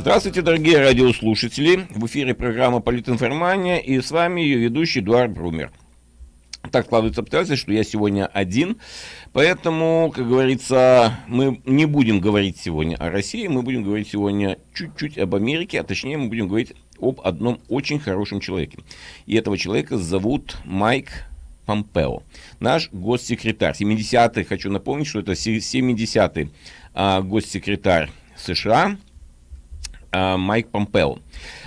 Здравствуйте, дорогие радиослушатели. В эфире программа «Политинформания» и с вами ее ведущий Эдуард Брумер. Так складывается обстоятельства, что я сегодня один, поэтому, как говорится, мы не будем говорить сегодня о России, мы будем говорить сегодня чуть-чуть об Америке, а точнее мы будем говорить об одном очень хорошем человеке. И этого человека зовут Майк Помпео, наш госсекретарь. 70-й, хочу напомнить, что это 70-й а, госсекретарь США, Майк Помпео.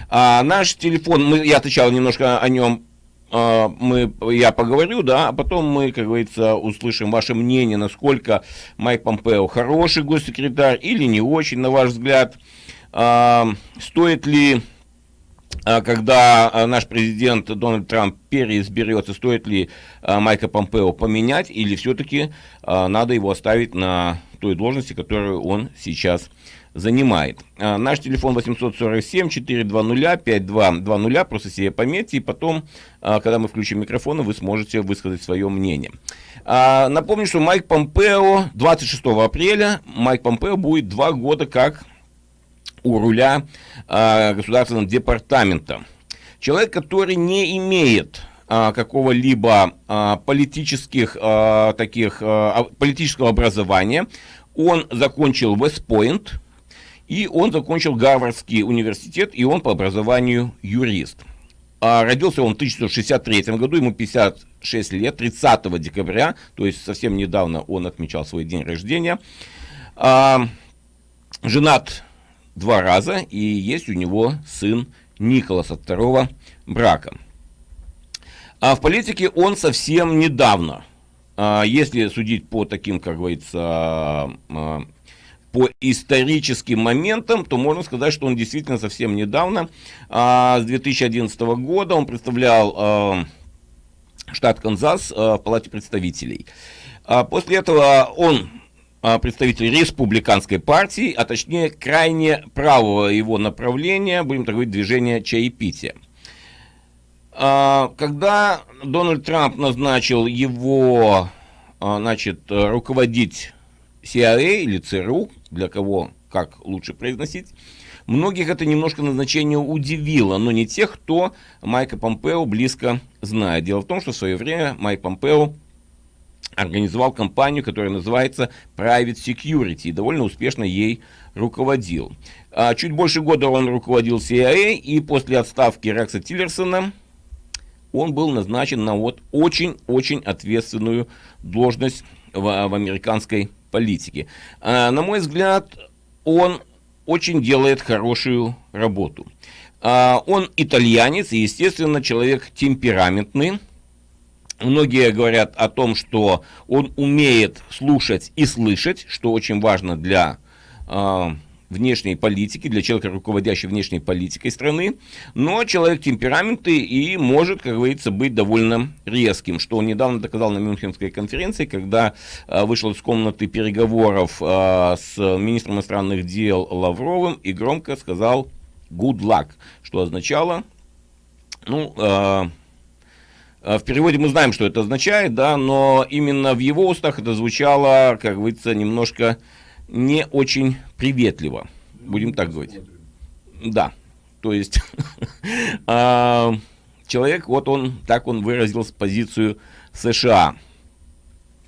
А, наш телефон, мы, я отвечал немножко о нем, а, мы, я поговорю, да, а потом мы, как говорится, услышим ваше мнение, насколько Майк Помпео хороший госсекретарь или не очень, на ваш взгляд. А, стоит ли а, когда наш президент Дональд Трамп переизберется, стоит ли Майка Помпео поменять или все-таки надо его оставить на той должности, которую он сейчас. А, наш телефон 847-420-5220, просто себе пометьте, и потом, а, когда мы включим микрофон, вы сможете высказать свое мнение. А, напомню, что Майк Помпео 26 апреля, Майк Помпео будет два года как у руля государственного департамента. Человек, который не имеет какого-либо политических таких политического образования. Он закончил Вестпойнт, и он закончил Гарвардский университет, и он по образованию юрист. А родился он в 1963 году, ему 56 лет, 30 декабря, то есть совсем недавно он отмечал свой день рождения. А, женат два раза, и есть у него сын Николас от второго брака. А в политике он совсем недавно, а, если судить по таким, как говорится, а, по историческим моментам, то можно сказать, что он действительно совсем недавно, а, с 2011 года, он представлял а, штат Канзас а, в Палате представителей. После этого он представитель республиканской партии, а точнее крайне правого его направления, будем так говорить, движения чаепития. Когда Дональд Трамп назначил его значит, руководить CIA или ЦРУ, для кого как лучше произносить, многих это немножко назначение удивило, но не тех, кто Майка Помпео близко знает. Дело в том, что в свое время Майк Помпео организовал компанию, которая называется Private Security, и довольно успешно ей руководил. А чуть больше года он руководил CIA, и после отставки Рекса Тиллерсона он был назначен на вот очень-очень ответственную должность в, в американской политики. А, на мой взгляд, он очень делает хорошую работу. А, он итальянец и, естественно, человек темпераментный. Многие говорят о том, что он умеет слушать и слышать, что очень важно для а, внешней политики, для человека, руководящего внешней политикой страны, но человек темпераментный и может, как говорится, быть довольно резким, что он недавно доказал на Мюнхенской конференции, когда а, вышел из комнаты переговоров а, с министром иностранных дел Лавровым и громко сказал «good luck», что означало, ну, а, в переводе мы знаем, что это означает, да, но именно в его устах это звучало, как говорится, немножко не очень приветливо, будем так говорить. Да, то есть а, человек, вот он, так он выразил позицию США.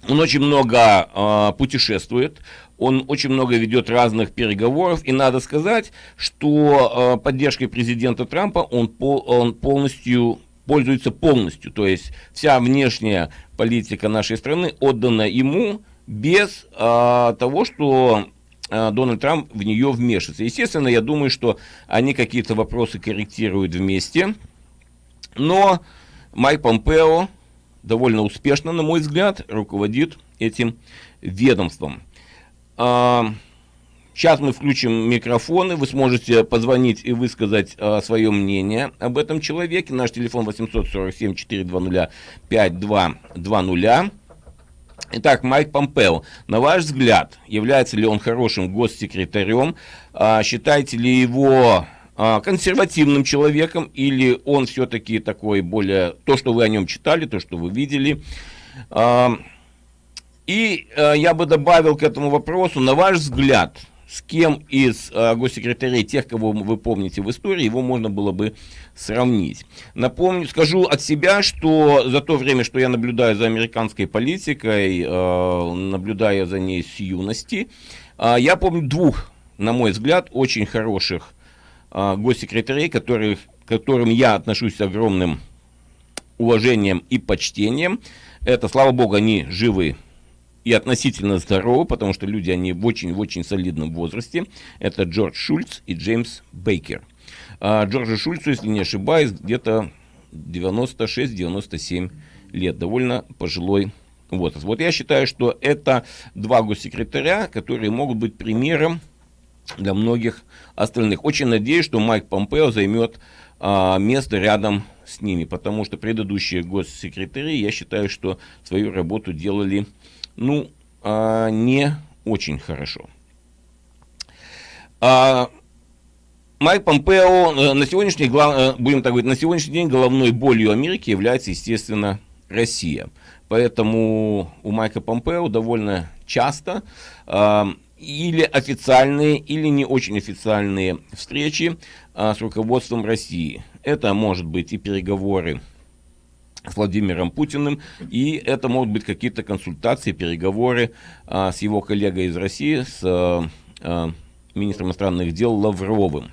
Он очень много э, путешествует, он очень много ведет разных переговоров, и надо сказать, что э, поддержкой президента Трампа он, пол, он полностью пользуется полностью, то есть вся внешняя политика нашей страны отдана ему, без а, того, что а, Дональд Трамп в нее вмешивается. Естественно, я думаю, что они какие-то вопросы корректируют вместе, но Майк Помпео довольно успешно, на мой взгляд, руководит этим ведомством. А, сейчас мы включим микрофоны, вы сможете позвонить и высказать а, свое мнение об этом человеке. Наш телефон 847-420-5220. Итак, Майк Помпео, на ваш взгляд, является ли он хорошим госсекретарем? А, считаете ли его а, консервативным человеком или он все-таки такой более, то, что вы о нем читали, то, что вы видели? А, и я бы добавил к этому вопросу, на ваш взгляд, с кем из госсекретарей, тех, кого вы помните в истории, его можно было бы сравнить. Напомню, скажу от себя, что за то время, что я наблюдаю за американской политикой, э, наблюдая за ней с юности, э, я помню двух, на мой взгляд, очень хороших э, госсекретарей, которых, к которым я отношусь с огромным уважением и почтением. Это, слава богу, они живы и относительно здоровы, потому что люди, они в очень-очень солидном возрасте. Это Джордж Шульц и Джеймс Бейкер. А Джорджу Шульцу, если не ошибаюсь, где-то 96-97 лет. Довольно пожилой возраст. Вот я считаю, что это два госсекретаря, которые могут быть примером для многих остальных. Очень надеюсь, что Майк Помпео займет а, место рядом с ними, потому что предыдущие госсекретари, я считаю, что свою работу делали ну, а, не очень хорошо. А, Майк Помпео э, на сегодняшний, э, будем так говорить, на сегодняшний день головной болью Америки является, естественно, Россия. Поэтому у Майка Помпео довольно часто э, или официальные, или не очень официальные встречи э, с руководством России. Это может быть и переговоры с Владимиром Путиным, и это могут быть какие-то консультации, переговоры а, с его коллегой из России, с а, а, министром иностранных дел Лавровым.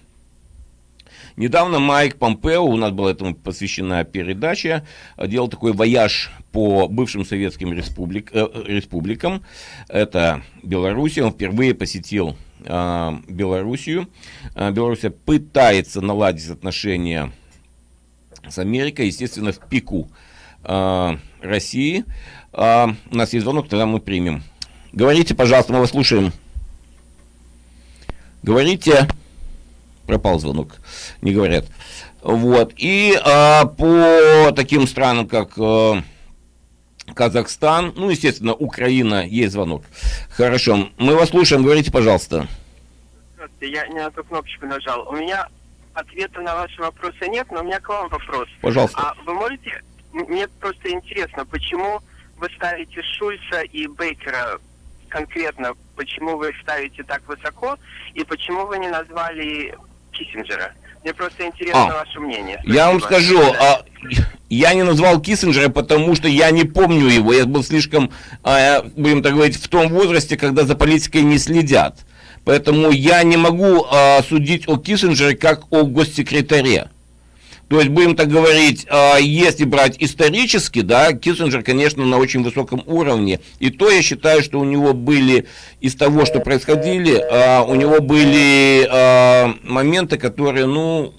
Недавно Майк Помпео, у нас была этому посвящена передача, делал такой вояж по бывшим советским республик, э, республикам. Это Белоруссия. Он впервые посетил э, Белоруссию. Э, Белоруссия пытается наладить отношения с Америкой, естественно, в пику э, России. Э, у нас есть звонок, тогда мы примем. Говорите, пожалуйста, мы вас слушаем. Говорите. Пропал звонок, не говорят. Вот. И э, по таким странам, как э, Казахстан, ну, естественно, Украина, есть звонок. Хорошо, мы вас слушаем, говорите, пожалуйста. Я не на ту кнопочку нажал. У меня ответа на ваши вопросы нет, но у меня к вам вопрос. Пожалуйста. А вы можете... Мне просто интересно, почему вы ставите Шульца и Бейкера конкретно, почему вы ставите так высоко, и почему вы не назвали Киссинджера? Мне просто интересно а, ваше мнение. Спасибо. Я вам скажу, а, я не назвал Киссинджера, потому что я не помню его. Я был слишком, а, будем так говорить, в том возрасте, когда за политикой не следят. Поэтому я не могу а, судить о Киссинджере как о госсекретаре. То есть, будем так говорить, а, если брать исторически, да, Киссинджер, конечно, на очень высоком уровне. И то я считаю, что у него были, из того, что происходили, а, у него были а, моменты, которые, ну,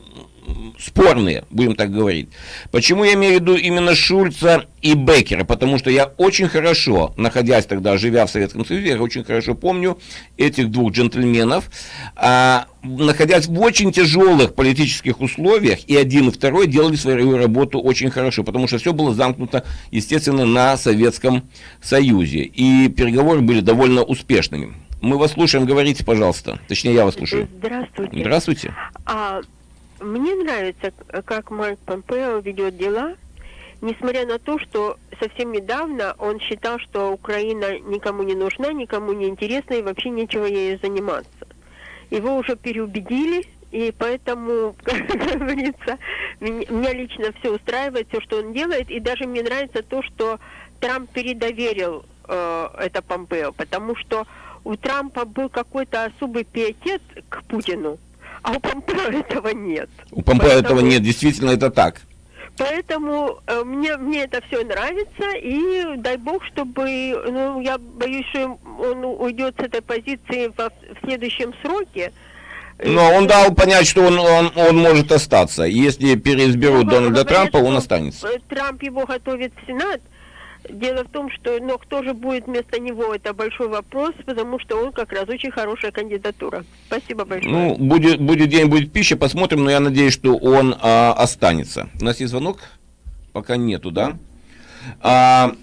спорные, будем так говорить. Почему я имею в виду именно Шульца и Беккера? Потому что я очень хорошо, находясь тогда, живя в Советском Союзе, я очень хорошо помню этих двух джентльменов, а, находясь в очень тяжелых политических условиях, и один, и второй делали свою работу очень хорошо, потому что все было замкнуто, естественно, на Советском Союзе, и переговоры были довольно успешными. Мы вас слушаем, говорите, пожалуйста. Точнее, я вас слушаю. Здравствуйте. Здравствуйте. А, мне нравится, как Майк Помпео ведет дела, несмотря на то, что совсем недавно он считал, что Украина никому не нужна, никому не интересна и вообще нечего ею заниматься. Его уже переубедили, и поэтому, как говорится, меня лично все устраивает, все, что он делает, и даже мне нравится то, что Трамп передоверил э, это Помпео, потому что у Трампа был какой-то особый пиетет к Путину, а у Помпео этого нет. У Помпео Поэтому... этого нет, действительно это так. Поэтому э, мне, мне это все нравится, и дай бог, чтобы, ну, я боюсь, что он уйдет с этой позиции в, в следующем сроке. Но он дал понять, что он, он, он может остаться. Если переизберут Дональда Трампа, он останется. Трамп его готовит в Сенат, Дело в том, что но кто же будет вместо него, это большой вопрос, потому что он как раз очень хорошая кандидатура. Спасибо большое. Ну, будет, будет день, будет пища, посмотрим, но я надеюсь, что он а, останется. У нас есть звонок? Пока нету, да? А,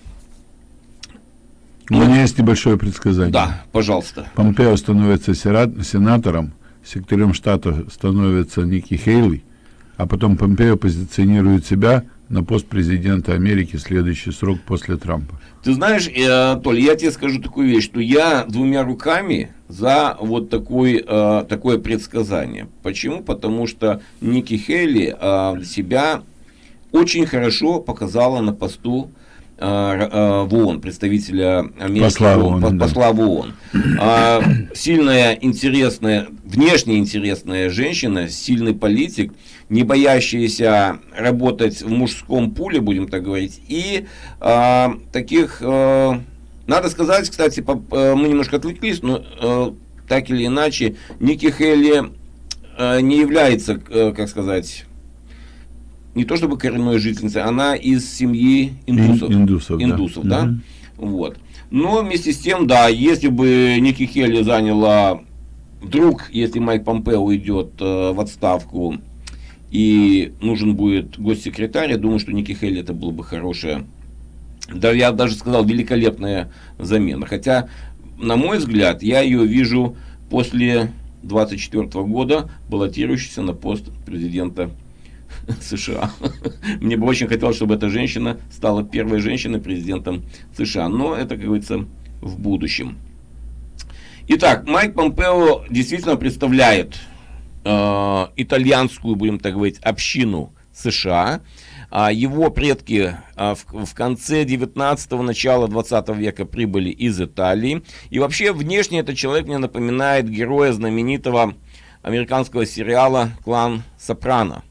у меня есть небольшое предсказание. Да, пожалуйста. Помпео становится сенатором, секретарем штата становится Ники Хейли, а потом Помпео позиционирует себя на пост президента Америки следующий срок после Трампа. Ты знаешь, э, Толь, я тебе скажу такую вещь, что я двумя руками за вот такой, э, такое предсказание. Почему? Потому что Ники Хейли э, себя очень хорошо показала на посту в ООН, представителя Америки, Посла ООН, по- да. посла в ООН. А, сильная, интересная, внешне интересная женщина, сильный политик, не боящаяся работать в мужском пуле, будем так говорить, и а, таких, э, надо сказать, кстати, по- э, мы немножко отвлеклись, но э, так или иначе, Ники Хелли э, не является, э, как сказать, не то чтобы коренной жительницей, она из семьи индусов. Ин- индусов, да. Индусов, да. Мгм. Вот. Но вместе с тем, да, если бы Ники Хелли заняла, вдруг, если Майк Помпео уйдет э, в отставку и нужен будет госсекретарь, я думаю, что Ники Хелли это было бы хорошее, да, я даже сказал, великолепная замена. Хотя, на мой взгляд, я ее вижу после 24 года баллотирующейся на пост президента США. Мне бы очень хотелось, чтобы эта женщина стала первой женщиной президентом США. Но это, как говорится, в будущем. Итак, Майк Помпео действительно представляет э, итальянскую, будем так говорить, общину США. А его предки а, в, конце 19-го, начала 20 века прибыли из Италии. И вообще внешне этот человек мне напоминает героя знаменитого американского сериала «Клан Сопрано».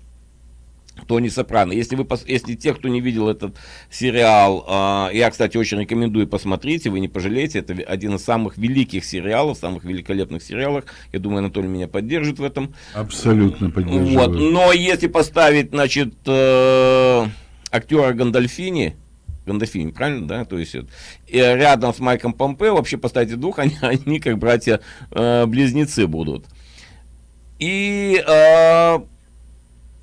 Тони Сопрано. Если, вы, если те, кто не видел этот сериал, а, я, кстати, очень рекомендую посмотреть, вы не пожалеете, это один из самых великих сериалов, самых великолепных сериалов. Я думаю, Анатолий меня поддержит в этом. Абсолютно Вот. поддерживаю. Но если поставить, значит, э, актера Гандальфини, Гандальфини, правильно, да? То есть и рядом с Майком Помпео вообще поставьте двух, они, они как братья-близнецы будут. И э,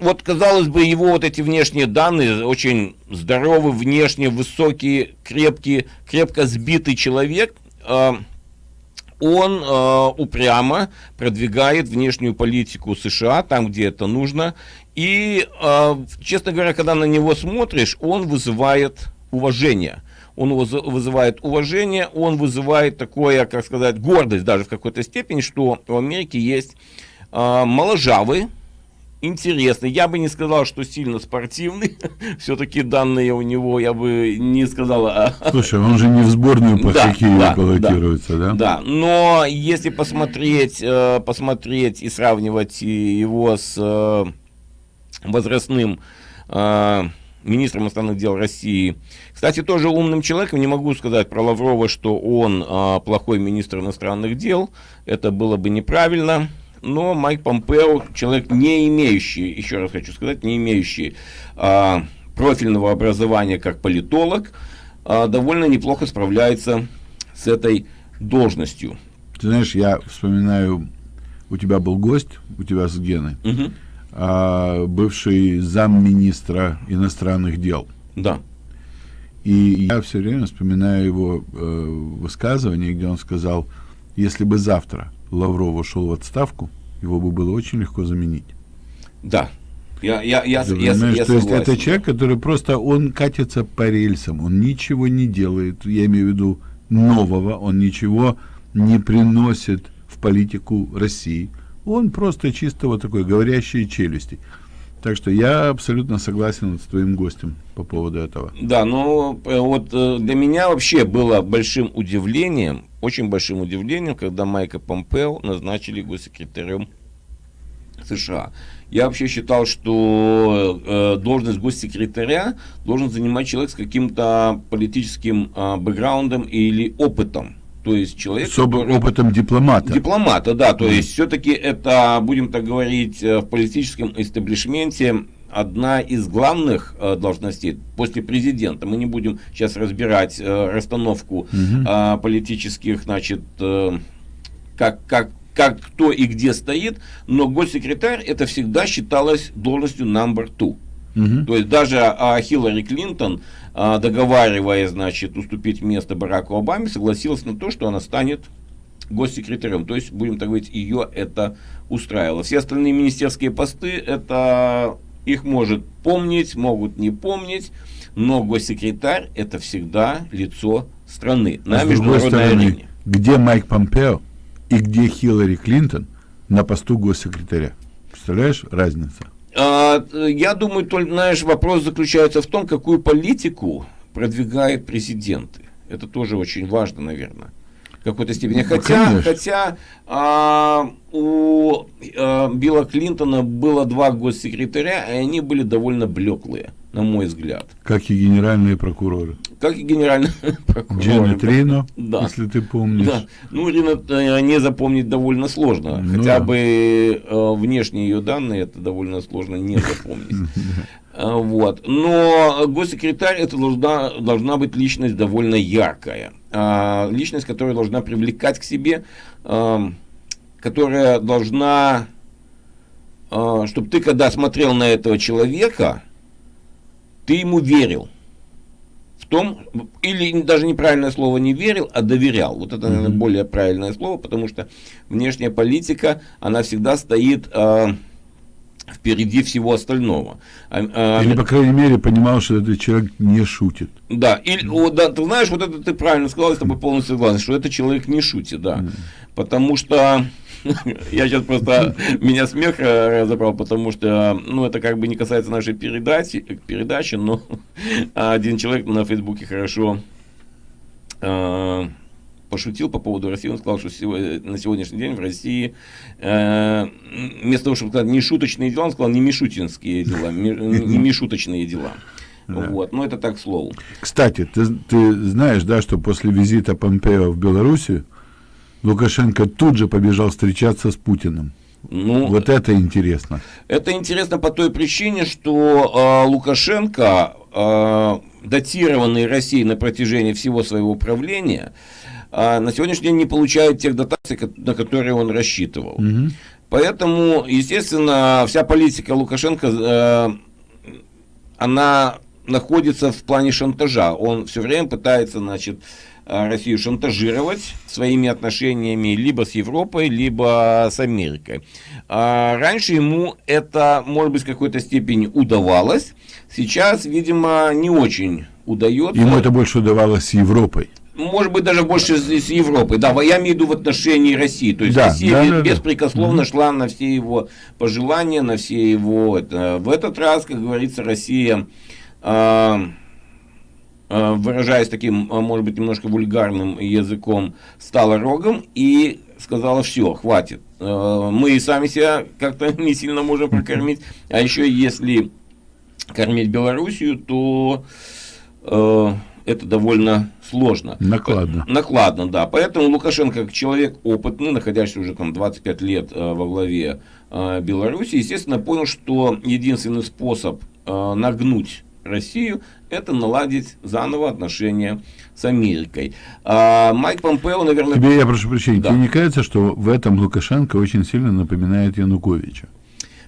вот, казалось бы, его вот эти внешние данные, очень здоровый, внешне высокий, крепкий, крепко сбитый человек, э, он э, упрямо продвигает внешнюю политику США там, где это нужно. И, э, честно говоря, когда на него смотришь, он вызывает уважение. Он выз- вызывает уважение, он вызывает такое, как сказать, гордость даже в какой-то степени, что в Америке есть э, моложавый, интересный. Я бы не сказал, что сильно спортивный. Все-таки данные у него, я бы не сказал, а, Слушай, он же не в сборную по Да, хоккею да, баллотируется, да? Да, но если посмотреть, э, посмотреть и сравнивать его с э, возрастным э, министром иностранных дел России, кстати, тоже умным человеком, не могу сказать про Лаврова, что он плохой министр иностранных дел, это было бы неправильно. Но Майк Помпео, человек не имеющий, еще раз хочу сказать, не имеющий э, профильного образования как политолог, э, довольно неплохо справляется с этой должностью. Ты знаешь, я вспоминаю, у тебя был гость, у тебя с Геной, Мгм. а, бывший замминистра иностранных дел. Да. И я все время вспоминаю его э, высказывание, где он сказал, если бы завтра Лавров ушел в отставку, его бы было очень легко заменить. Да. Я, я, я, Ты я, понимаешь, я то есть это человек, который просто, он катится по рельсам, он ничего не делает, я имею в виду нового, он ничего не приносит в политику России. Он просто чисто вот такой говорящие челюсти. Так что я абсолютно согласен с твоим гостем по поводу этого. Да, но э, вот э, для меня вообще было большим удивлением, очень большим удивлением, когда Майка Помпео назначили госсекретарем США. Я вообще считал, что э, должность госсекретаря должен занимать человек с каким-то политическим э, бэкграундом или опытом. То есть человек, С который- опытом дипломата. Дипломата, да, то есть все-таки это, будем так говорить, э, в политическом истеблишменте одна из главных э, должностей после президента. Мы не будем сейчас разбирать э, расстановку Мгм. э, политических, значит, э, как, как, как кто и где стоит, но госсекретарь это всегда считалось должностью number two. Мгм. То есть даже а, Хиллари Клинтон, а, договаривая, значит, уступить место Бараку Обаме, согласилась на то, что она станет госсекретарем. То есть, будем так говорить, ее это устраивало. Все остальные министерские посты, это их может помнить, могут не помнить, но госсекретарь это всегда лицо страны А на международной стороны, арене. где Майк Помпео и где Хиллари Клинтон на посту госсекретаря? Представляешь разницу? А, я думаю, только, знаешь, вопрос заключается в том, какую политику продвигает президенты. Это тоже очень важно, наверное. Какой-то степени. Ну, Хотя, конечно. хотя а, у а, Билла Клинтона было два госсекретаря, и они были довольно блеклые, на мой взгляд. Как и генеральные прокуроры. Как и генеральный прокурор. Дженнет Рено, Да. если ты помнишь. Да. Ну, Ирина э, не запомнить довольно сложно. Ну Хотя бы э, внешние ее данные это довольно сложно не запомнить. Э, Вот. Но госсекретарь это должна, должна быть личность довольно яркая. А, Личность, которая должна привлекать к себе, которая должна, чтобы ты когда смотрел на этого человека, ты ему верил в том, или даже неправильное слово не верил, а доверял. Вот это, наверное, более правильное слово, потому что внешняя политика, она всегда стоит э, впереди всего остального. А, а, Или, по крайней мере, понимал, что этот человек не шутит. да, или, о, да, ты знаешь, вот это ты правильно сказал, я с тобой полностью согласен, что этот человек не шутит, да. Потому что я сейчас просто меня смех э, разобрал, потому что, ну, это как бы не касается нашей передачи, передачи но один человек на Фейсбуке хорошо э, пошутил по поводу России, он сказал, что на сегодняшний день в России э, вместо того, чтобы сказать не шуточные дела, он сказал не мишутинские дела, ми- не мишуточные дела. Вот, но это так к слову. Кстати, ты, ты знаешь, да, что после визита Помпео в Белоруссию Лукашенко тут же побежал встречаться с Путиным. Ну, Вот это интересно. Это интересно по той причине, что э, Лукашенко, э, датированный Россией на протяжении всего своего правления, э, на сегодняшний день не получает тех дотаций, на которые он рассчитывал. Мгм. Поэтому, естественно, вся политика Лукашенко, э, она находится в плане шантажа. Он все время пытается, значит, э, Россию шантажировать своими отношениями либо с Европой, либо с Америкой. А раньше ему это, может быть, в какой-то степени удавалось. Сейчас, видимо, не очень удается. Ему это больше удавалось с Европой. Может быть, даже больше с, с Европой. Да, я имею в виду в отношении России. То есть Да, Россия да, бе- да, да. беспрекословно шла на все его пожелания, на все его... Это. В этот раз, как говорится, Россия, а, выражаясь таким, а, может быть, немножко вульгарным языком, стала рогом и сказала, все, хватит. А, Мы и сами себя как-то не сильно можем прокормить. А еще если кормить Белоруссию, то э, это довольно сложно. Накладно. Накладно, да. Поэтому Лукашенко, как человек опытный, находящийся уже там 25 лет э, во главе э, Беларуси, естественно, понял, что единственный способ э, нагнуть Россию, это наладить заново отношения с Америкой. А Майк Помпео, наверное... Тебе, я прошу прощения, Да. тебе не кажется, что в этом Лукашенко очень сильно напоминает Януковича?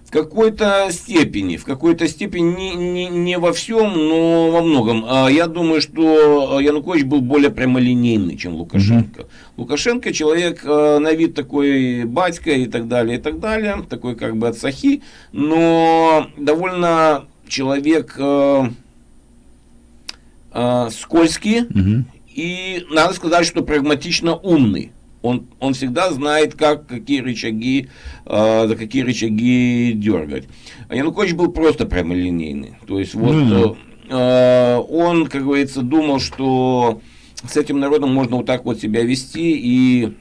В какой-то степени, в какой-то степени не, не, не во всем, но во многом. А Я думаю, что Янукович был более прямолинейный, чем Лукашенко. Лукашенко человек э, на вид такой батька и так далее, и так далее, такой как бы от сахи, но довольно человек э, э, скользкий, Мгм. и надо сказать, что прагматично умный. Он, он всегда знает, как, какие рычаги, э, за какие рычаги дергать. А Янукович был просто прямолинейный. То есть вот Ну э, он, как говорится, думал, что с этим народом можно вот так вот себя вести и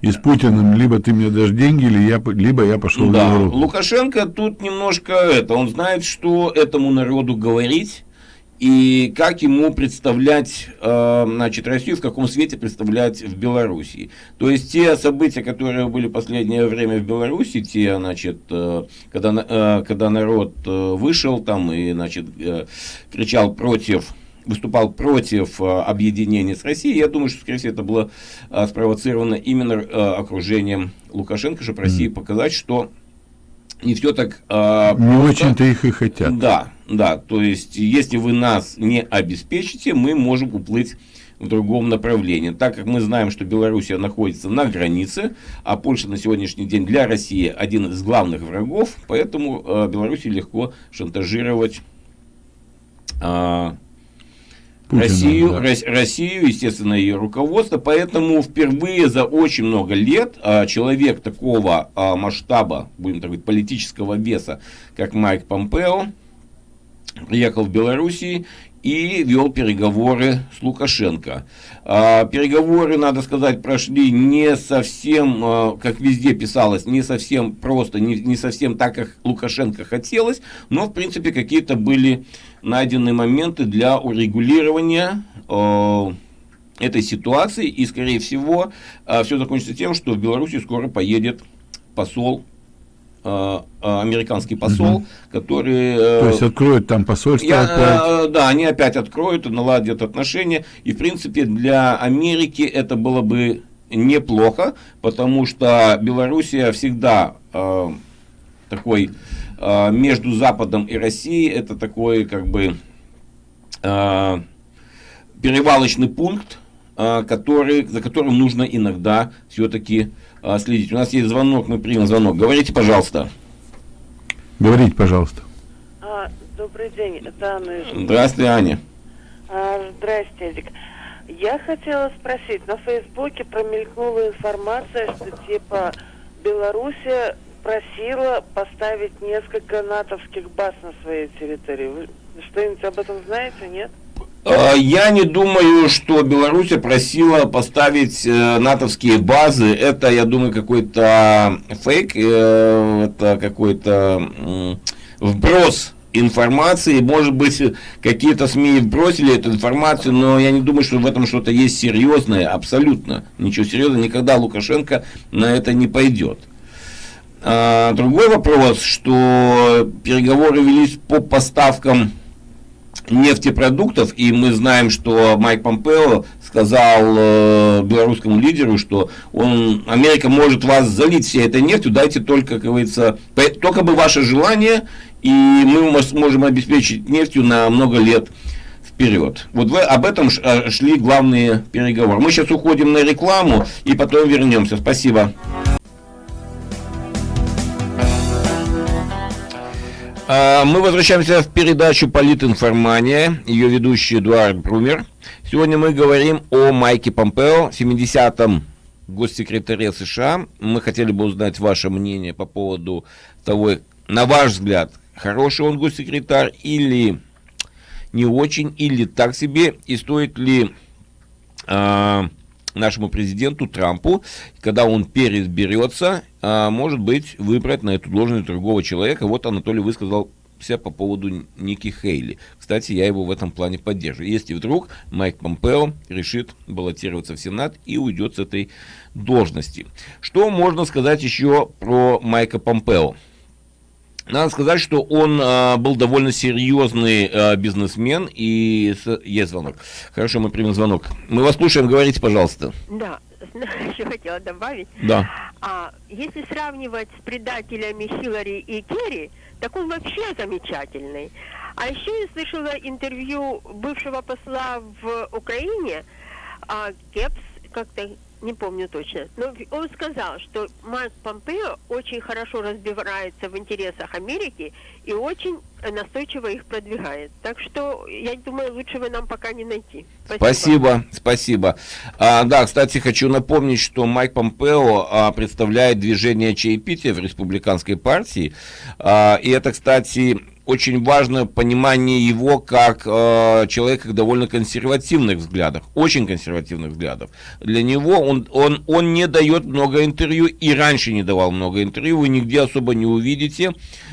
И с Путиным либо ты мне дашь деньги, или я, либо я пошел в да, Европу. Лукашенко тут немножко это, он знает, что этому народу говорить и как ему представлять, э, значит, Россию, в каком свете представлять в Белоруссии. То есть те события, которые были в последнее время в Беларуси, те, значит, э, когда, э, когда народ вышел там и, значит, кричал против выступал против объединения с Россией. Я думаю, что, скорее всего, это было спровоцировано именно окружением Лукашенко, чтобы России показать, что не все так Не очень-то их и хотят. Да, да. То есть, если вы нас не обеспечите, мы можем уплыть в другом направлении. Так как мы знаем, что Белоруссия находится на границе, а Польша на сегодняшний день для России один из главных врагов, поэтому э, Белоруссии легко шантажировать э, Путина, Россию, да. Россию, естественно, ее руководство. Поэтому впервые за очень много лет а, человек такого а, масштаба, будем так говорить, политического веса, как Майк Помпео, приехал в Белоруссию и вел переговоры с Лукашенко. А, переговоры, надо сказать, прошли не совсем, а, как везде писалось, не совсем просто, не, не совсем так, как Лукашенко хотелось, но, в принципе, какие-то были найдены моменты для урегулирования а, этой ситуации, и, скорее всего, все закончится тем, что в Беларуси скоро поедет посол американский посол, угу. который... Э, То есть откроют там посольство я, опять? Да, они опять откроют, наладят отношения. И, в принципе, для Америки это было бы неплохо, потому что Белоруссия всегда э, такой э, между Западом и Россией, это такой как бы э, перевалочный пункт, э, который, за которым нужно иногда все-таки а, следить. У нас есть звонок, мы примем звонок. Говорите, пожалуйста. Говорите, пожалуйста. А, добрый день, это Анна. Здравствуйте, Аня. А, здрасте, Эдик. Я хотела спросить, на Фейсбуке промелькнула информация, что типа Белоруссия просила поставить несколько натовских баз на своей территории. Вы что-нибудь об этом знаете, нет? А, я не думаю, что Беларусь просила поставить э, натовские базы. Это, я думаю, какой-то фейк, э, это какой-то вброс информации. Может быть, какие-то СМИ бросили эту информацию, но я не думаю, что в этом что-то есть серьезное. Абсолютно. Ничего серьезного. Никогда Лукашенко на это не пойдет. А, другой вопрос, что переговоры велись по поставкам нефтепродуктов, и мы знаем, что Майк Помпео сказал э, белорусскому лидеру, что он, Америка может вас залить всей этой нефтью, дайте только, как говорится, только бы ваше желание, и мы сможем обеспечить нефтью на много лет вперед. Вот вы, об этом э, шли главные переговоры. Мы сейчас уходим на рекламу и потом вернемся. Спасибо. Мы возвращаемся в передачу «Политинформания», ее ведущий Эдуард Брумер. Сегодня мы говорим о Майке Помпео, 70-м госсекретаре США. Мы хотели бы узнать ваше мнение по поводу того, на ваш взгляд, хороший он госсекретарь или не очень, или так себе, и стоит ли э, нашему президенту Трампу, когда он переизберется, а, может быть, выбрать на эту должность другого человека. Вот Анатолий высказал себя по поводу Ники Хейли. Кстати, я его в этом плане поддерживаю. Если вдруг Майк Помпео решит баллотироваться в Сенат и уйдет с этой должности. Что можно сказать еще про Майка Помпео? Надо сказать, что он а, был довольно серьезный а, бизнесмен, и с... есть звонок. Хорошо, мы примем звонок. Мы вас слушаем, говорите, пожалуйста. Да, еще хотела добавить. Да. А, если сравнивать с предателями Хиллари и Керри, так он вообще замечательный. А еще я слышала интервью бывшего посла в Украине, а, Кепс, как-то не помню точно, но он сказал, что Марк Помпео очень хорошо разбирается в интересах Америки и очень настойчиво их продвигает. Так что, я думаю, лучшего нам пока не найти. Спасибо. Спасибо. спасибо. А, да, кстати, хочу напомнить, что Майк Помпео а, представляет движение чаепития в республиканской партии. А, и это, кстати, очень важно понимание его как э, человека довольно консервативных взглядов, очень консервативных взглядов. Для него он, он, он не дает много интервью и раньше не давал много интервью, вы нигде особо не увидите,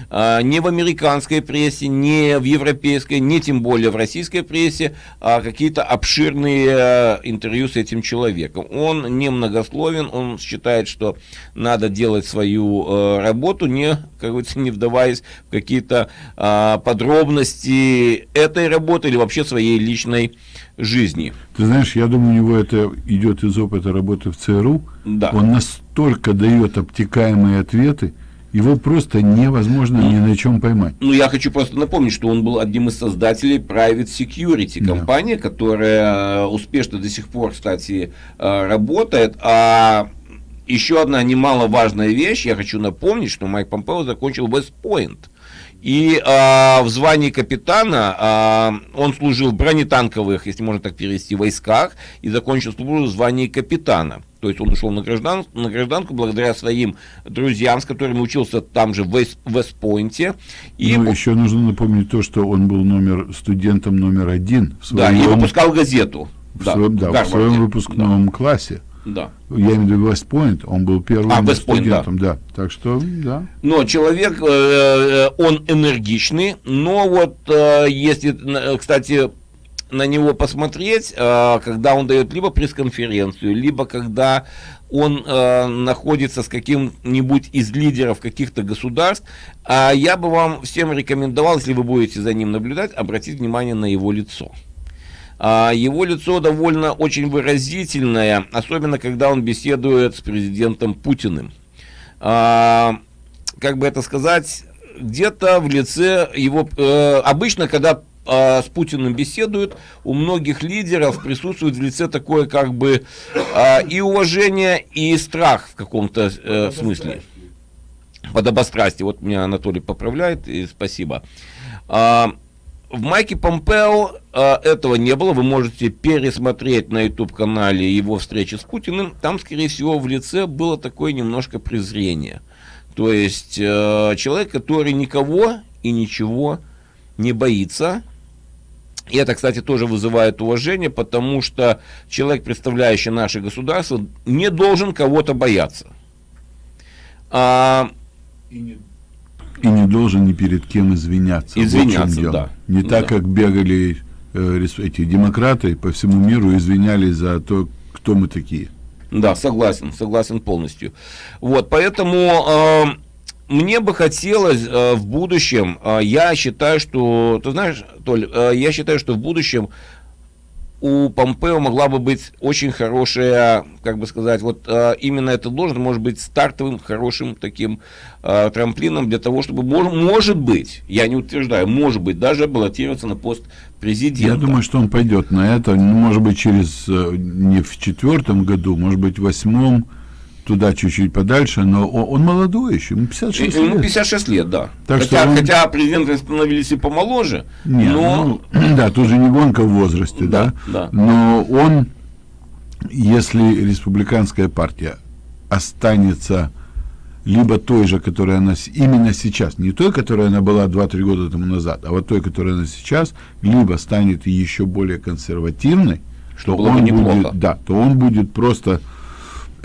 э, ни в американской прессе, ни в европейской, ни тем более в российской прессе, э, какие-то обширные э, интервью с этим человеком. Он не многословен, он считает, что надо делать свою э, работу, не, как говорится, не вдаваясь в какие-то э, а, подробности этой работы или вообще своей личной жизни. Ты знаешь, я думаю, у него это идет из опыта работы в ЦРУ. Да. Он настолько дает обтекаемые ответы, Его просто невозможно ни на чем поймать. Ну, я хочу просто напомнить, что он был одним из создателей Private Security, Да. компании, которая э, успешно до сих пор, кстати, э, работает. А еще одна немаловажная вещь, я хочу напомнить, что Майк Помпео закончил Вестпойнт. И а, в звании капитана а, он служил в бронетанковых, если можно так перевести, войсках и закончил службу в звании капитана. То есть он ушел на, граждан, на гражданку благодаря своим друзьям, с которыми учился там же в Вест- Вестпойнте. И, Ну, еще нужно напомнить то, что он был номер студентом номер один в да, и своем, выпускал газету. в своем, да, в Гарварде. своем выпускном классе. Да. Я имею в виду Вестпойнт, он был первым А, Вест-Пойнт, да. студентом, да. Так что, да. Но человек, э, э, он энергичный, но вот э, если, кстати, на него посмотреть, когда он дает либо пресс-конференцию, либо когда он э, находится с каким-нибудь из лидеров каких-то государств, а я бы вам всем рекомендовал, если вы будете за ним наблюдать, обратить внимание на его лицо. А, Его лицо довольно очень выразительное, особенно когда он беседует с президентом Путиным. А, Как бы это сказать, где-то в лице его... э, Обычно, когда а, с Путиным беседуют, у многих лидеров присутствует в лице такое как бы и уважение, и страх в каком-то э, смысле. Подобострастие. Вот меня Анатолий поправляет, и спасибо. В Майке Помпео а, этого не было. Вы можете пересмотреть на YouTube-канале его встречи с Путиным. Там, скорее всего, в лице было такое немножко презрение. То есть э, человек, который никого и ничего не боится. И это, кстати, тоже вызывает уважение, потому что человек, представляющий наше государство, не должен кого-то бояться. А, И не должен ни перед кем извиняться. Вот Извиняться, дело. да. Не Да. так, как бегали э, эти демократы по всему миру и извинялись за то, кто мы такие. Да, согласен, согласен полностью. Вот, поэтому э, мне бы хотелось э, в будущем, э, я считаю, что, ты знаешь, Толь, э, я считаю, что в будущем у Помпео могла бы быть очень хорошая, как бы сказать, вот э, именно эта должность может быть стартовым хорошим таким э, трамплином для того, чтобы, мож- может быть, я не утверждаю, может быть, даже баллотироваться на пост президента. Я думаю, что он пойдет на это, может быть, через э, не в четвертом году, может быть, в восьмом, туда чуть-чуть подальше, но он, молодой еще, ему 56 Ему лет. 56 лет, да. Так хотя, что он- хотя президенты становились и помоложе, Не, но ну, да, тут же не гонка в возрасте, да, Да, да. но он, если республиканская партия останется либо той же, которая она именно сейчас, не той, которая она была 2-3 года тому назад, а вот той, которая она сейчас, либо станет еще более консервативной, что бы он неплохо. будет, да, то он будет просто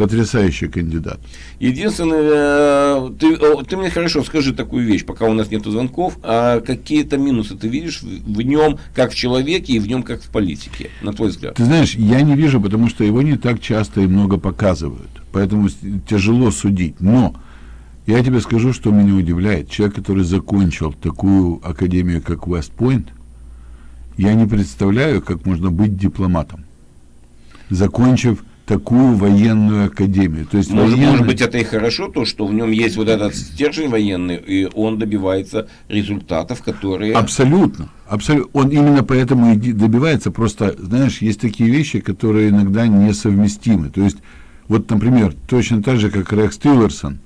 потрясающий кандидат. единственное, э, ты, ты мне хорошо скажи такую вещь, пока у нас нет звонков, а какие-то минусы ты видишь в, нем как в человеке и в нем как в политике, на твой взгляд? Ты знаешь, я не вижу, потому что его не так часто и много показывают. Поэтому тяжело судить. Но я тебе скажу, что меня удивляет. Человек, который закончил такую академию, как Вестпойнт, я не представляю, как можно быть дипломатом, закончив такую военную академию. То есть Может, военная- может быть, это и хорошо, то, что в нем есть вот этот стержень военный, и он добивается результатов, которые... Абсолютно. Абсолютно. Он именно поэтому и добивается. Просто, знаешь, есть такие вещи, которые иногда несовместимы. То есть, вот, например, точно так же, как Рекс Тиллерсон,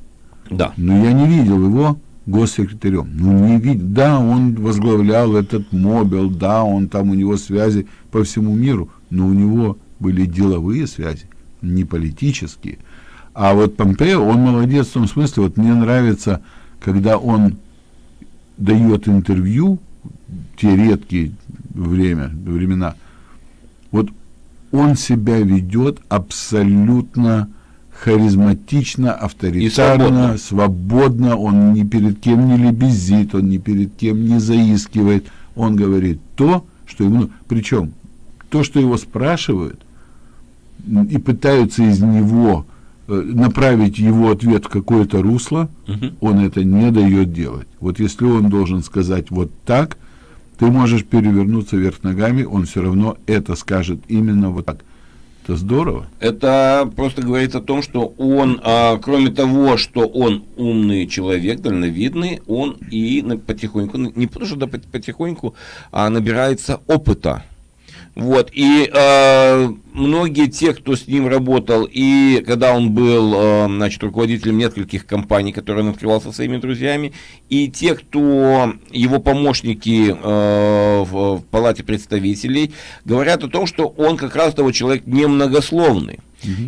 Да. но я не видел его госсекретарем. Ну, не видел. Да, он возглавлял этот мобил, да, он там, у него связи по всему миру, но у него были деловые связи, не политические. А вот Помпео, он молодец в том смысле, вот мне нравится, когда он дает интервью, те редкие время, времена, вот он себя ведет абсолютно харизматично, авторитарно, свободно. свободно, он ни перед кем не лебезит, он ни перед кем не заискивает, он говорит то, что ему... Причем то, что его спрашивают, и пытаются из него э, направить его ответ в какое-то русло, Мгм. он это не дает делать. Вот если он должен сказать вот так, ты можешь перевернуться вверх ногами, он все равно это скажет именно вот так. Это здорово. Это просто говорит о том, что он, а, кроме того, что он умный человек, дальновидный, он и потихоньку, не просто да, пот- потихоньку, а набирается опыта. Вот, и э, многие те, кто с ним работал, и когда он был, э, значит, руководителем нескольких компаний, которые он открывал со своими друзьями, и те, кто его помощники э, в, в Палате представителей, говорят о том, что он как раз того человек немногословный.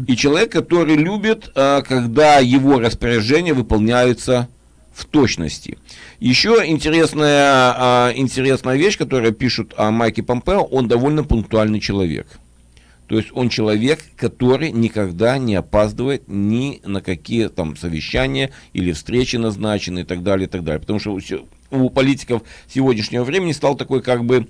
И человек, который любит, э, когда его распоряжения выполняются в точности. Еще интересная, а, интересная вещь, которую пишут о Майке Помпео, он довольно пунктуальный человек. То есть он человек, который никогда не опаздывает ни на какие там совещания или встречи назначенные и так далее, и так далее. Потому что у, политиков сегодняшнего времени стал такой как бы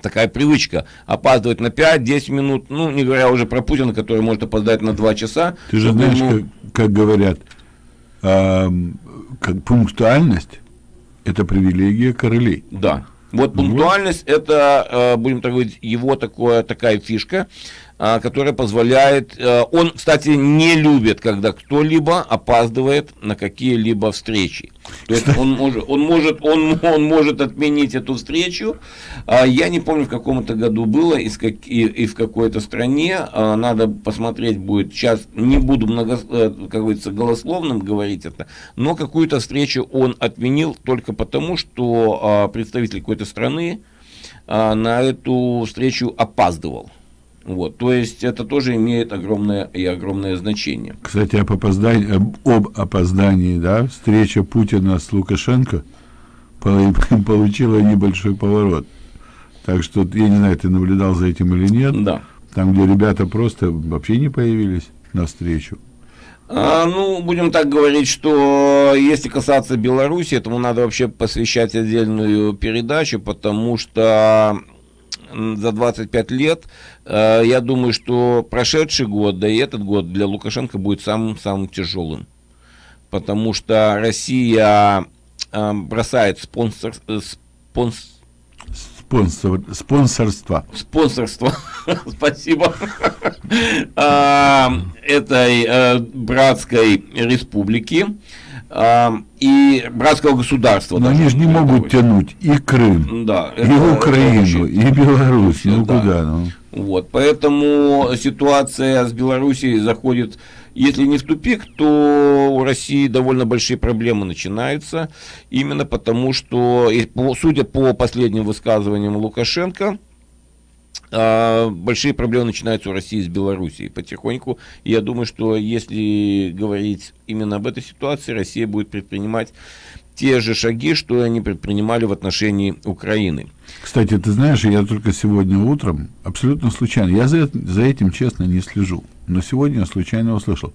такая привычка опаздывать на 5-10 минут, ну, не говоря уже про Путина, который может опоздать на 2 часа. Ты же знаешь, ему- как, как говорят, ам, как пунктуальность – это привилегия королей. Да. Вот пунктуальность это, э, будем так говорить, его такое, такая фишка, которая позволяет... э, Он, кстати, не любит, когда кто-либо опаздывает на какие-либо встречи. То есть он может, он может, он, он может отменить эту встречу. А, Я не помню, в каком это году было и, как- и- и в какой-то стране. А, Надо посмотреть будет. Сейчас не буду, много, э, как говорится, голословным говорить это. Но какую-то встречу он отменил только потому, что а, представитель какой-то страны а, на эту встречу опаздывал. Вот, то есть это тоже имеет огромное и огромное значение. Кстати, об опоздании, об, об опоздании, да, встреча Путина с Лукашенко пол- получила небольшой поворот. Так что, я не знаю, ты наблюдал за этим или нет, Да. там, где ребята просто вообще не появились на встречу. А, ну, будем так говорить, что если касаться Беларуси, этому надо вообще посвящать отдельную передачу, потому что за 25 лет, э, я думаю, что прошедший год, да и этот год для Лукашенко будет самым-самым тяжелым. Потому что Россия э, бросает спонсор, э, спонс- Спонсор, спонсорство. спонсорство, спасибо, этой братской республики и братского государства. Но они же не могут тянуть и Крым, Да, и это- это Украину, очень- и Беларусь. Ну Да. куда? Ну? Вот, поэтому ситуация с Белоруссией заходит, если не в тупик, то у России довольно большие проблемы начинаются, именно потому что, судя по последним высказываниям Лукашенко, а, большие проблемы начинаются у России с Белоруссией потихоньку. Я думаю, что если говорить именно об этой ситуации, Россия будет предпринимать те же шаги, что они предпринимали в отношении Украины. Кстати, ты знаешь, я только сегодня утром, абсолютно случайно, я за, за этим, честно, не слежу, но сегодня я случайно услышал,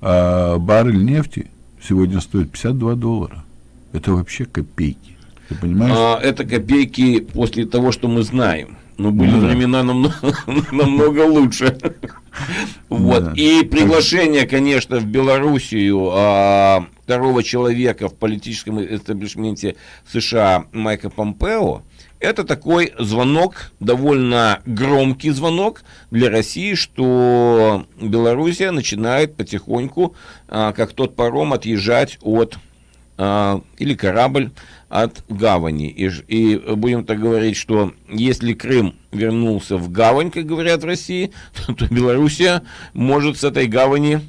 а, баррель нефти сегодня стоит 52 доллара. Это вообще копейки. Ты понимаешь? А, это копейки после того, что мы знаем. Но были Ну да. времена намного, намного лучше. Вот. Да. И приглашение, конечно, в Белоруссию а, второго человека в политическом эстаблишменте США Майка Помпео, это такой звонок, довольно громкий звонок для России, что Белоруссия начинает потихоньку, а, как тот паром, отъезжать от а, или корабль от гавани. И, и будем так говорить, что если Крым вернулся в гавань, как говорят в России, то, то Белоруссия может с этой гавани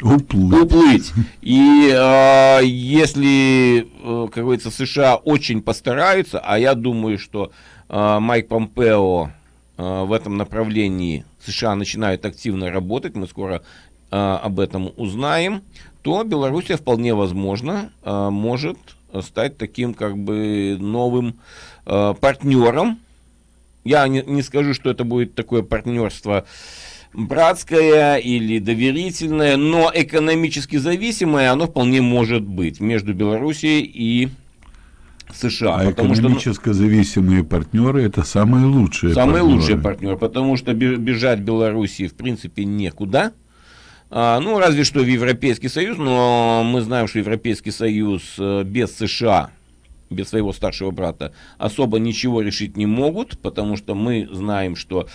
Уплыл. уплыть. И а, если, э, как говорится, США очень постараются, а я думаю, что а, Майк Помпео а, в этом направлении США начинают активно работать, мы скоро а, об этом узнаем, то Белоруссия вполне возможно а, может стать таким как бы новым а, партнером. Я не, не скажу, что это будет такое партнерство братское или доверительное, но экономически зависимое оно вполне может быть между Белоруссией и США. А что, ну, экономически зависимые партнеры это самые лучшие. Самый партнеры. лучший партнер, потому что бе- бежать Белоруссии в принципе некуда. А, ну, разве что в Европейский Союз, но мы знаем, что Европейский Союз э, без США, без своего старшего брата, особо ничего решить не могут, потому что мы знаем, что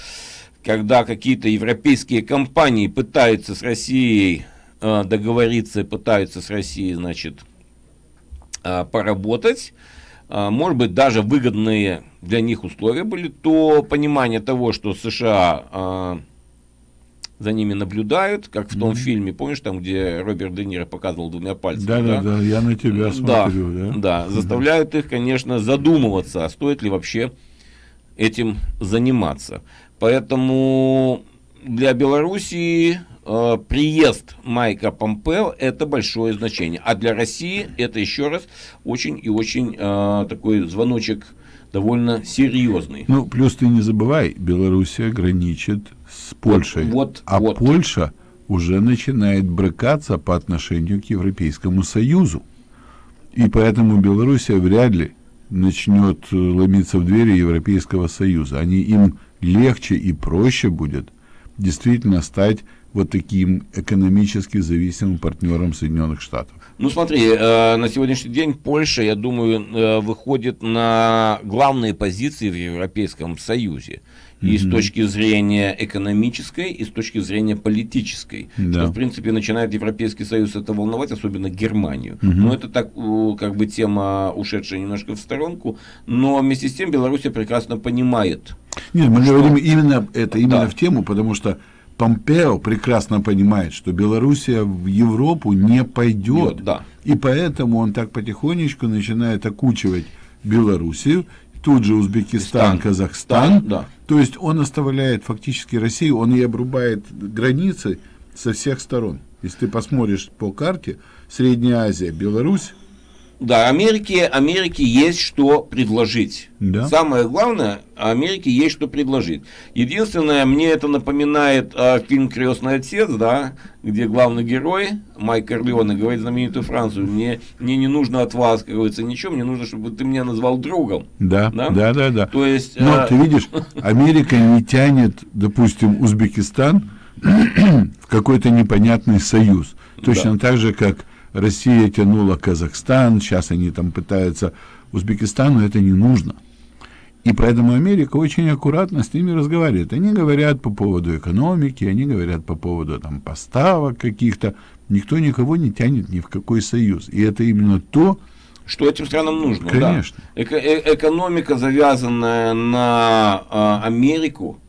когда какие-то европейские компании пытаются с Россией э, договориться, пытаются с Россией, значит, э, поработать, может быть, даже выгодные для них условия были, то понимание того, что США за ними наблюдают, как в том mm-hmm. фильме, помнишь, там, где Роберт Де Ниро показывал двумя пальцами. Да, да, да, я на тебя смотрю, да. Да, да заставляют их, конечно, задумываться, а стоит ли вообще этим заниматься. Поэтому для Белоруссии э, приезд Майка Помпео это большое значение. А для России это еще раз очень и очень э, такой звоночек довольно серьезный. Ну, плюс ты не забывай, Белоруссия граничит с Польшей. Вот, а вот. Польша уже начинает брыкаться по отношению к Европейскому Союзу. И поэтому Белоруссия вряд ли начнет э, ломиться в двери Европейского Союза. Они им легче и проще будет действительно стать вот таким экономически зависимым партнером Соединенных Штатов. Ну смотри, э, на сегодняшний день Польша, я думаю, э, выходит на главные позиции в Европейском Союзе. И mm-hmm. с точки зрения экономической, и с точки зрения политической. Да. Что, в принципе, начинает Европейский Союз это волновать, особенно Германию. Mm-hmm. Но это так, как бы, тема, ушедшая немножко в сторонку. Но вместе с тем Белоруссия прекрасно понимает. Нет, мы что... говорим именно это, именно да. в тему, потому что Помпео прекрасно понимает, что Белоруссия в Европу не пойдет. Да. И поэтому он так потихонечку начинает окучивать Белоруссию тут же Узбекистан, Казахстан. Да. То есть он оставляет фактически Россию, он и обрубает границы со всех сторон. Если ты посмотришь по карте, Средняя Азия, Беларусь, да, Америке, Америке есть что предложить. Да. Самое главное, Америке есть что предложить. Единственное, мне это напоминает а, фильм «Крестный отец», да, где главный герой, Майк Корлеоне, говорит знаменитую Францию, мне, мне не нужно от вас, как говорится, ничего, мне нужно, чтобы ты меня назвал другом. Да, да, да, да. да. То есть, Но а... ты видишь, Америка не тянет, допустим, Узбекистан в какой-то непонятный союз. Точно да. так же, как Россия тянула Казахстан, сейчас они там пытаются, Узбекистану это не нужно. И поэтому Америка очень аккуратно с ними разговаривает. Они говорят по поводу экономики, они говорят по поводу там, поставок каких-то. Никто никого не тянет ни в какой союз. И это именно то, что этим странам нужно. Конечно. Да. Эко э экономика, завязанная на э, Америку,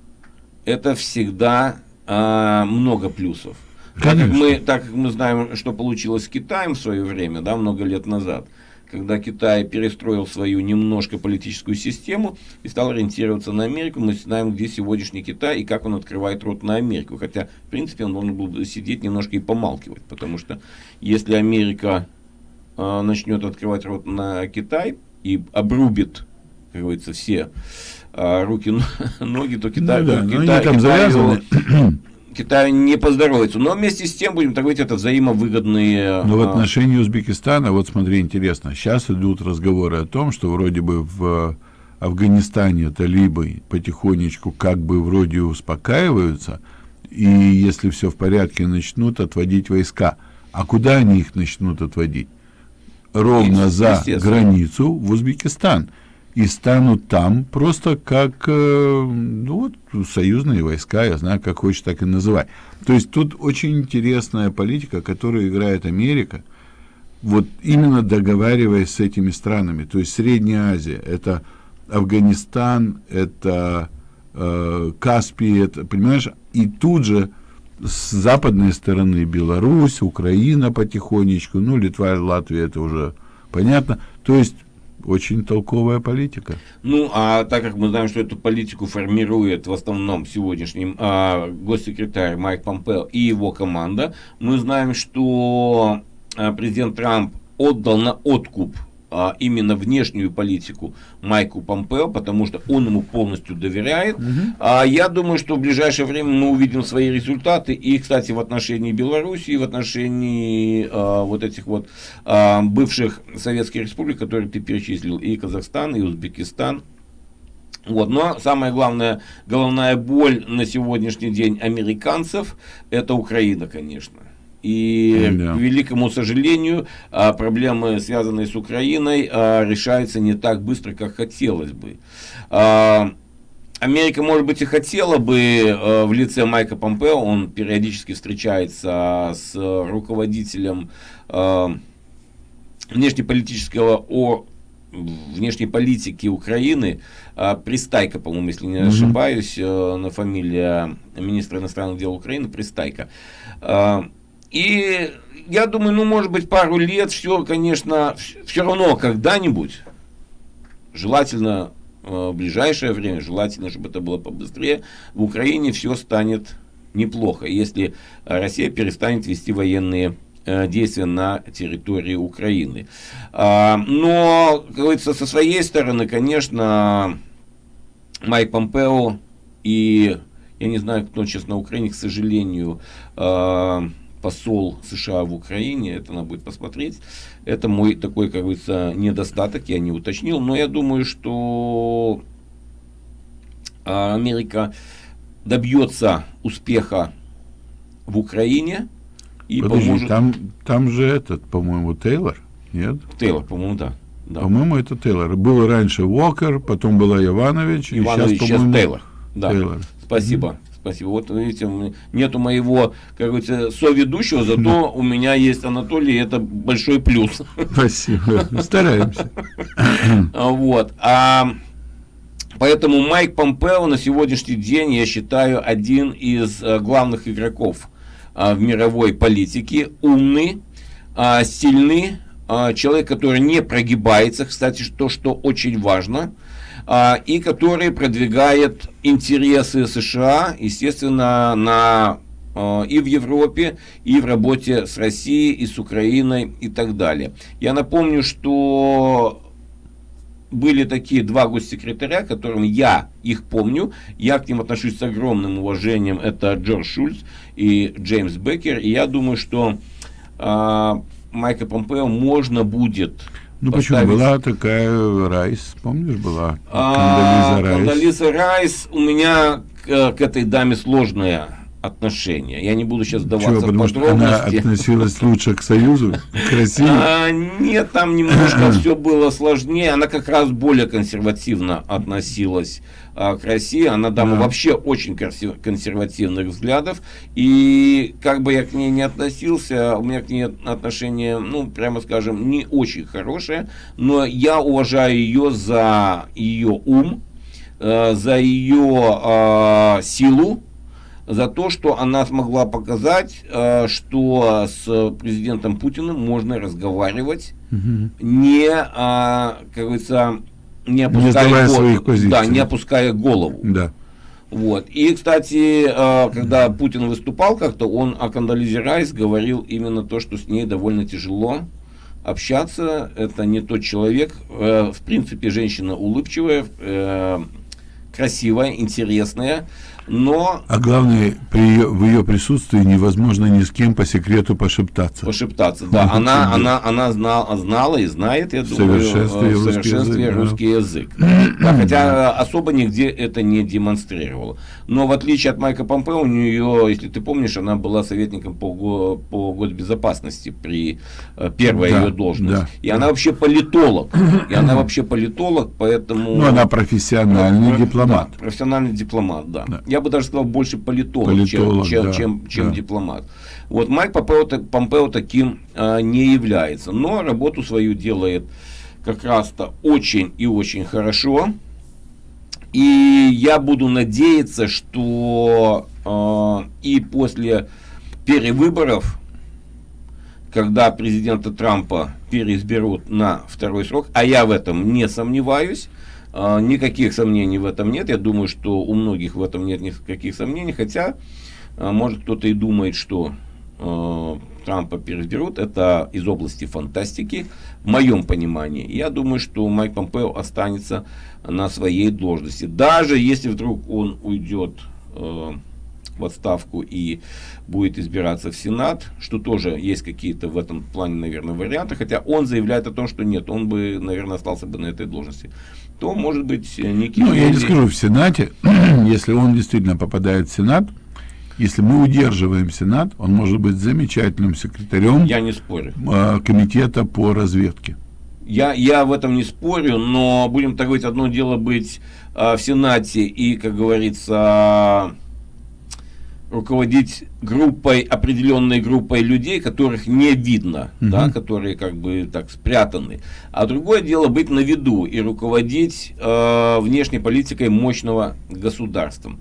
это всегда э, много плюсов. Так как, мы, так как мы знаем, что получилось с Китаем в свое время, да, много лет назад, когда Китай перестроил свою немножко политическую систему и стал ориентироваться на Америку, мы знаем, где сегодняшний Китай и как он открывает рот на Америку. Хотя, в принципе, он должен был сидеть немножко и помалкивать, потому что если Америка э, начнет открывать рот на Китай и обрубит, как говорится, все э, руки, ноги, то Китай... Ну, да, Китай, там Китай завязаны. Его, Китаю не поздоровится. Но вместе с тем, будем так говорить, это взаимовыгодные... Но в а, отношении Узбекистана, вот смотри, интересно, сейчас идут разговоры о том, что вроде бы в Афганистане талибы потихонечку как бы вроде успокаиваются, и если все в порядке, начнут отводить войска. А куда они их начнут отводить? Ровно за границу в Узбекистан и станут там просто как э, ну, вот, союзные войска, я знаю, как хочешь, так и называй. То есть тут очень интересная политика, которую играет Америка, вот именно договариваясь с этими странами. То есть Средняя Азия, это Афганистан, это э, Каспий, это, понимаешь, и тут же с западной стороны Беларусь, Украина потихонечку, ну, Литва, Латвия, это уже понятно. То есть очень толковая политика. Ну, а так как мы знаем, что эту политику формирует в основном сегодняшний а, госсекретарь Майк Помпео и его команда, мы знаем, что а, президент Трамп отдал на откуп а, именно внешнюю политику Майку Помпео, потому что он ему полностью доверяет. Угу. А я думаю, что в ближайшее время мы увидим свои результаты. И, кстати, в отношении Беларуси, и в отношении а, вот этих вот а, бывших советских республик, которые ты перечислил, и Казахстан, и Узбекистан. Вот. Но самая главная, головная боль на сегодняшний день американцев, это Украина, конечно. И, да. к великому сожалению, а, проблемы, связанные с Украиной, а, решаются не так быстро, как хотелось бы. А, Америка, может быть, и хотела бы э, в лице Майка Помпео, он периодически встречается с руководителем э, внешнеполитического о внешней политики Украины, э, Пристайка, по-моему, если не ошибаюсь, э, на фамилия министра иностранных дел Украины, Пристайка. Э, и я думаю, ну, может быть, пару лет, все, конечно, все равно когда-нибудь, желательно Э, в ближайшее время, желательно, чтобы это было побыстрее, в Украине все станет неплохо, если Россия перестанет вести военные э, действия на территории Украины. А, но, как говорится, со своей стороны, конечно, Майк Помпео и, я не знаю, кто сейчас на Украине, к сожалению, э, посол США в Украине, это надо будет посмотреть. Это мой такой, как говорится, недостаток, я не уточнил, но я думаю, что а, Америка добьется успеха в Украине и Подожди, поможет... там, там же этот, по-моему, Тейлор, нет? Тейлор, по-моему, да. да. По-моему, это Тейлор. Был раньше Уокер, потом была Иванович, Иванович сейчас, сейчас Тейлор. Да. Тейлор. Спасибо. Mm-hmm. Спасибо. Вот видите, нету моего, как говорится, соведущего, зато у меня есть Анатолий, и это большой плюс. Спасибо. Стараемся. Вот. А Поэтому Майк Помпео на сегодняшний день, я считаю, один из э, главных игроков а, в мировой политике. Умный, а, сильный, а, человек, который не прогибается, кстати, то, что очень важно – а, и который продвигает интересы США, естественно, на а, и в Европе, и в работе с Россией, и с Украиной, и так далее. Я напомню, что были такие два госсекретаря, которым я их помню, я к ним отношусь с огромным уважением, это Джордж Шульц и Джеймс Беккер, и я думаю, что э, Майка Помпео можно будет ну почему? Была такая Райс, помнишь, была? А, Райс. Кондолиза Райс. У меня к, к этой даме сложная отношения. Я не буду сейчас вдаваться Чего, потому в подробности. Что она относилась лучше к Союзу? К России? А, нет, там немножко все было сложнее. Она как раз более консервативно относилась а, к России. Она дама да. вообще очень консервативных взглядов. И как бы я к ней не относился, у меня к ней отношение, ну, прямо скажем, не очень хорошее. Но я уважаю ее за ее ум, э, за ее э, силу, за то, что она смогла показать, э, что с президентом Путиным можно разговаривать, угу. не, а, как говорится, не опуская, не своих позиций. Да, не опуская голову. Да. Вот. И, кстати, э, когда Путин выступал как-то, он о Кандализе Райс говорил именно то, что с ней довольно тяжело общаться. Это не тот человек. Э, в принципе, женщина улыбчивая, красивая, интересная но... А главное, при ее, в ее присутствии невозможно ни с кем по секрету пошептаться. Пошептаться, да. Она, она, она знала, знала и знает, я думаю, совершенстве, в совершенстве русский язык. Русский язык. Да, хотя особо нигде это не демонстрировала. Но в отличие от Майка Помпео, у нее, если ты помнишь, она была советником по, по госбезопасности при э, первой да, ее должности. Да, и да. она вообще политолог. И она вообще политолог, поэтому... Ну, она профессиональный дипломат. Да, профессиональный дипломат, да. да я бы даже сказал, больше политолог, политолог чем, да, чем, чем, да. дипломат. Вот Майк Помпео, Помпео таким а, не является, но работу свою делает как раз-то очень и очень хорошо. И я буду надеяться, что э, и после перевыборов, когда президента Трампа переизберут на второй срок, а я в этом не сомневаюсь, никаких сомнений в этом нет. Я думаю, что у многих в этом нет никаких сомнений. Хотя, а, может, кто-то и думает, что а, Трампа переизберут. Это из области фантастики, в моем понимании. Я думаю, что Майк Помпео останется на своей должности. Даже если вдруг он уйдет в отставку и будет избираться в Сенат, что тоже есть какие-то в этом плане, наверное, варианты, хотя он заявляет о том, что нет, он бы, наверное, остался бы на этой должности то, может быть, некий... Ну, я не скажу, в Сенате, если он действительно попадает в Сенат, если мы удерживаем Сенат, он может быть замечательным секретарем я не спорю. комитета по разведке. Я, я в этом не спорю, но будем так говорить, одно дело быть э, в Сенате и, как говорится, руководить группой, определенной группой людей, которых не видно, Мгм. да, которые как бы так спрятаны. А другое дело быть на виду и руководить э, внешней политикой мощного государства.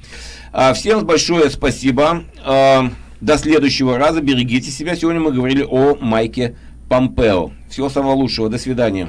А, всем большое спасибо. Э, до следующего раза. Берегите себя. Сегодня мы говорили о Майке Помпео. Всего самого лучшего. До свидания.